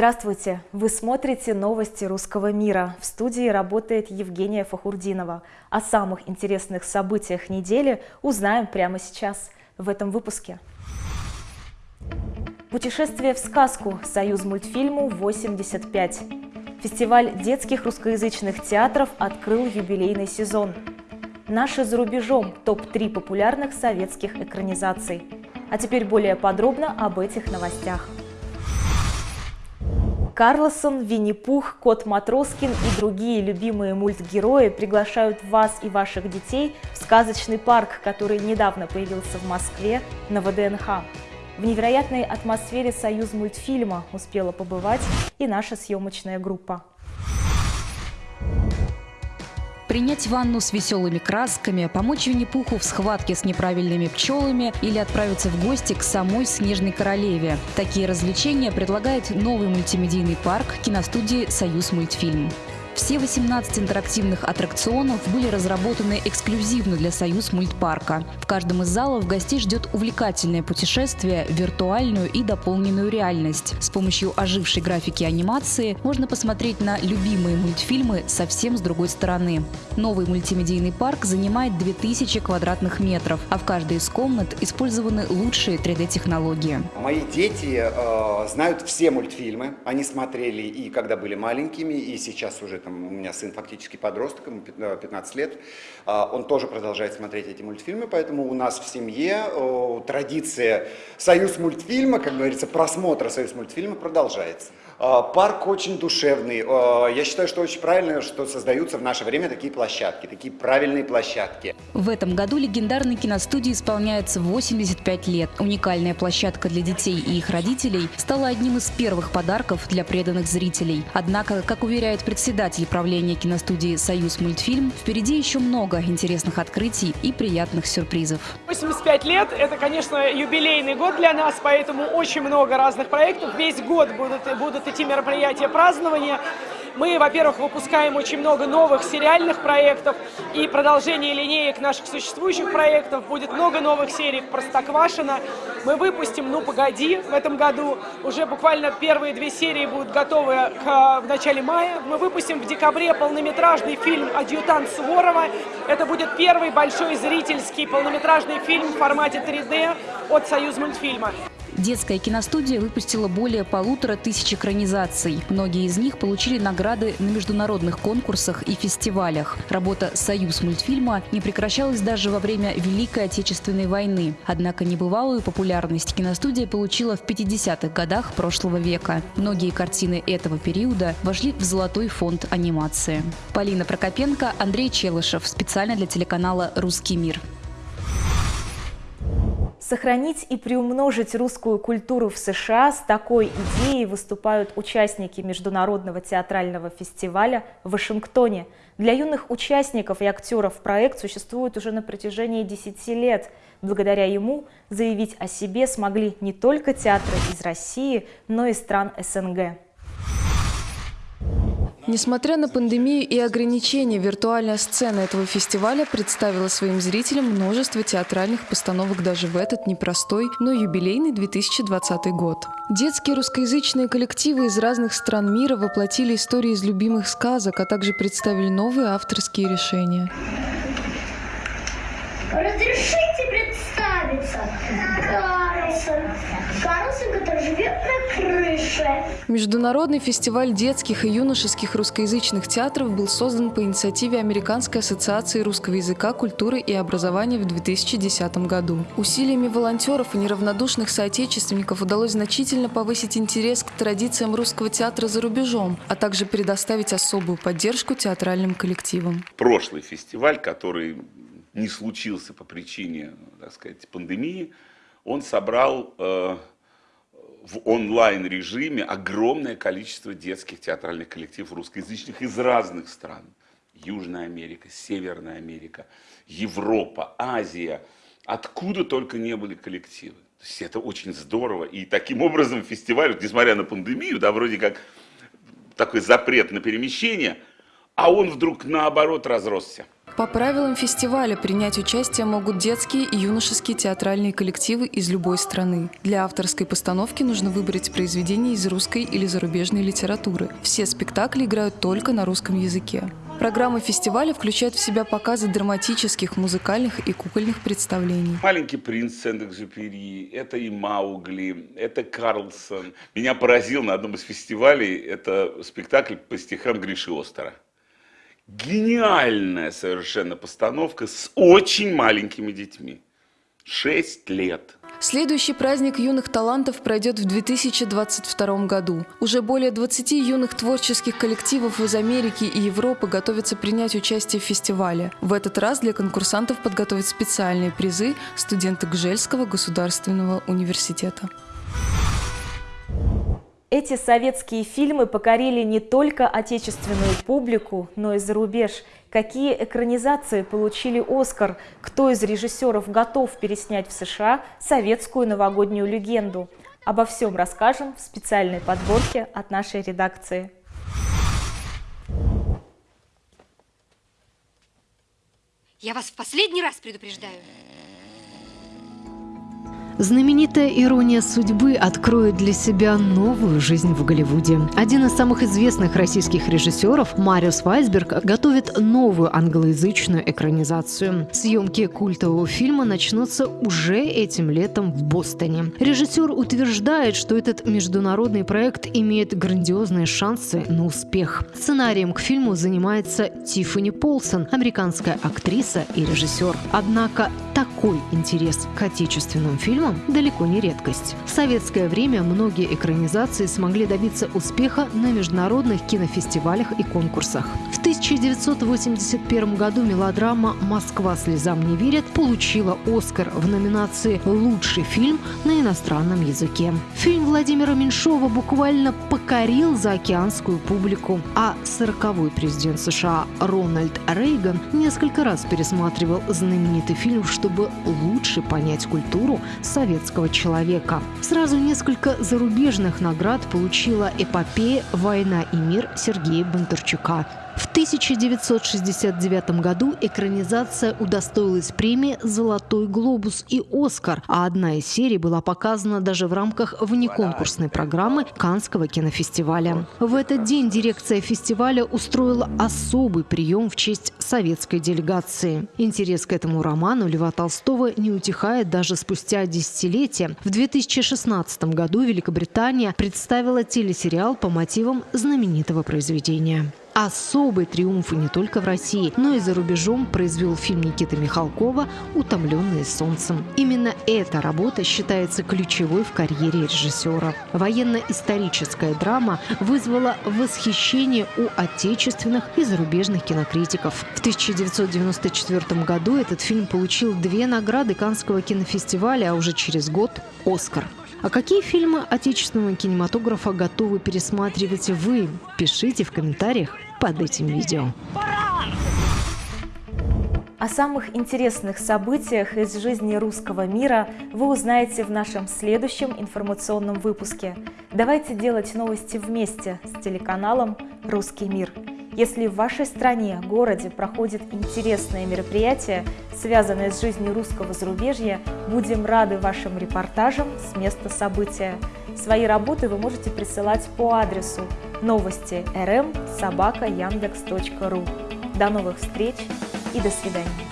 Здравствуйте! Вы смотрите новости русского мира. В студии работает Евгения Фахурдинова. О самых интересных событиях недели узнаем прямо сейчас в этом выпуске. Путешествие в сказку. Союз мультфильму 85. Фестиваль детских русскоязычных театров открыл юбилейный сезон. Наши за рубежом. Топ-3 популярных советских экранизаций. А теперь более подробно об этих новостях. Карлосон, Винни-Пух, Кот Матроскин и другие любимые мультгерои приглашают вас и ваших детей в сказочный парк, который недавно появился в Москве на ВДНХ. В невероятной атмосфере «Союз мультфильма» успела побывать и наша съемочная группа. Принять ванну с веселыми красками, помочь Винни-Пуху в схватке с неправильными пчелами или отправиться в гости к самой Снежной Королеве. Такие развлечения предлагает новый мультимедийный парк киностудии «Союз мультфильм». Все 18 интерактивных аттракционов были разработаны эксклюзивно для Союз мультпарка. В каждом из залов гостей ждет увлекательное путешествие виртуальную и дополненную реальность. С помощью ожившей графики анимации можно посмотреть на любимые мультфильмы совсем с другой стороны. Новый мультимедийный парк занимает 2000 квадратных метров, а в каждой из комнат использованы лучшие 3D-технологии. Мои дети э, знают все мультфильмы. Они смотрели и когда были маленькими, и сейчас уже там, у меня сын фактически подросток, ему 15 лет, а, он тоже продолжает смотреть эти мультфильмы, поэтому у нас в семье традиция союз мультфильма, как говорится, просмотра союз мультфильма продолжается. А, парк очень душевный. А, я считаю, что очень правильно, что создаются в наше время такие площадки, такие правильные площадки. В этом году легендарной киностудии исполняется 85 лет. Уникальная площадка для детей и их родителей стала одним из первых подарков для преданных зрителей. Однако, как уверяет председатель правления киностудии «Союз мультфильм», впереди еще много интересных открытий и приятных сюрпризов. 85 лет – это, конечно, юбилейный год для нас, поэтому очень много разных проектов. Весь год будут, будут идти мероприятия празднования. Мы, во-первых, выпускаем очень много новых сериальных проектов и продолжение линеек наших существующих проектов. Будет много новых серий Простоквашина. Мы выпустим «Ну, погоди» в этом году. Уже буквально первые две серии будут готовы к, в начале мая. Мы выпустим в декабре полнометражный фильм «Адъютант Суворова». Это будет первый большой зрительский полнометражный фильм в формате 3D от «Союз мультфильма». Детская киностудия выпустила более полутора тысяч экранизаций. Многие из них получили награды на международных конкурсах и фестивалях. Работа «Союз мультфильма» не прекращалась даже во время Великой Отечественной войны. Однако небывалую популярность киностудия получила в 50-х годах прошлого века. Многие картины этого периода вошли в золотой фонд анимации. Полина Прокопенко, Андрей Челышев. Специально для телеканала «Русский мир». Сохранить и приумножить русскую культуру в США с такой идеей выступают участники Международного театрального фестиваля в Вашингтоне. Для юных участников и актеров проект существует уже на протяжении 10 лет. Благодаря ему заявить о себе смогли не только театры из России, но и стран СНГ. Несмотря на пандемию и ограничения, виртуальная сцена этого фестиваля представила своим зрителям множество театральных постановок даже в этот непростой, но юбилейный 2020 год. Детские русскоязычные коллективы из разных стран мира воплотили истории из любимых сказок, а также представили новые авторские решения. Разрешите представиться? Карлсон. Карлсон, который живет на крыше. Международный фестиваль детских и юношеских русскоязычных театров был создан по инициативе Американской ассоциации русского языка, культуры и образования в 2010 году. Усилиями волонтеров и неравнодушных соотечественников удалось значительно повысить интерес к традициям русского театра за рубежом, а также предоставить особую поддержку театральным коллективам. Прошлый фестиваль, который не случился по причине, так сказать, пандемии, он собрал э, в онлайн-режиме огромное количество детских театральных коллективов русскоязычных из разных стран. Южная Америка, Северная Америка, Европа, Азия. Откуда только не были коллективы. То есть это очень здорово. И таким образом фестиваль, несмотря на пандемию, да, вроде как такой запрет на перемещение, а он вдруг наоборот разросся. По правилам фестиваля принять участие могут детские и юношеские театральные коллективы из любой страны. Для авторской постановки нужно выбрать произведение из русской или зарубежной литературы. Все спектакли играют только на русском языке. Программа фестиваля включает в себя показы драматических, музыкальных и кукольных представлений. «Маленький принц» Сент-Экзюпери, это и Маугли, это Карлсон. Меня поразил на одном из фестивалей, это спектакль по стихам Гриши Остера гениальная совершенно постановка с очень маленькими детьми. Шесть лет. Следующий праздник юных талантов пройдет в 2022 году. Уже более 20 юных творческих коллективов из Америки и Европы готовятся принять участие в фестивале. В этот раз для конкурсантов подготовят специальные призы студенты Гжельского государственного университета. Эти советские фильмы покорили не только отечественную публику, но и за рубеж. Какие экранизации получили «Оскар»? Кто из режиссеров готов переснять в США советскую новогоднюю легенду? Обо всем расскажем в специальной подборке от нашей редакции. Я вас в последний раз предупреждаю. Знаменитая «Ирония судьбы» откроет для себя новую жизнь в Голливуде. Один из самых известных российских режиссеров, Мариус Вайсберг, готовит новую англоязычную экранизацию. Съемки культового фильма начнутся уже этим летом в Бостоне. Режиссер утверждает, что этот международный проект имеет грандиозные шансы на успех. Сценарием к фильму занимается Тиффани Полсон, американская актриса и режиссер. Однако такой интерес к отечественным фильмам фильмам далеко не редкость. В советское время многие экранизации смогли добиться успеха на международных кинофестивалях и конкурсах. В 1981 году мелодрама «Москва слезам не верит» получила «Оскар» в номинации «Лучший фильм на иностранном языке». Фильм Владимира Меньшова буквально покорил заокеанскую публику, а 40-й президент США Рональд Рейган несколько раз пересматривал знаменитый фильм, чтобы лучше понять культуру советского человека. Сразу несколько зарубежных наград получила эпопея «Война и мир» Сергея Бондарчука. В 1969 году экранизация удостоилась премии «Золотой глобус» и «Оскар», а одна из серий была показана даже в рамках внеконкурсной программы Канского кинофестиваля. В этот день дирекция фестиваля устроила особый прием в честь советской делегации. Интерес к этому роману Льва Толстого не утихает даже спустя десятилетия. В 2016 году Великобритания представила телесериал по мотивам знаменитого произведения. Особый триумф не только в России, но и за рубежом произвел фильм Никиты Михалкова «Утомленные солнцем». Именно эта работа считается ключевой в карьере режиссера. Военно-историческая драма вызвала восхищение у отечественных и зарубежных кинокритиков. В 1994 году этот фильм получил две награды Каннского кинофестиваля, а уже через год – «Оскар». А какие фильмы отечественного кинематографа готовы пересматривать вы? Пишите в комментариях под этим видео. О самых интересных событиях из жизни русского мира вы узнаете в нашем следующем информационном выпуске. Давайте делать новости вместе с телеканалом «Русский мир». Если в вашей стране, городе проходит интересное мероприятие, связанное с жизнью русского зарубежья, будем рады вашим репортажам с места события. Свои работы вы можете присылать по адресу новости rm собака яндекс.ру. До новых встреч и до свидания.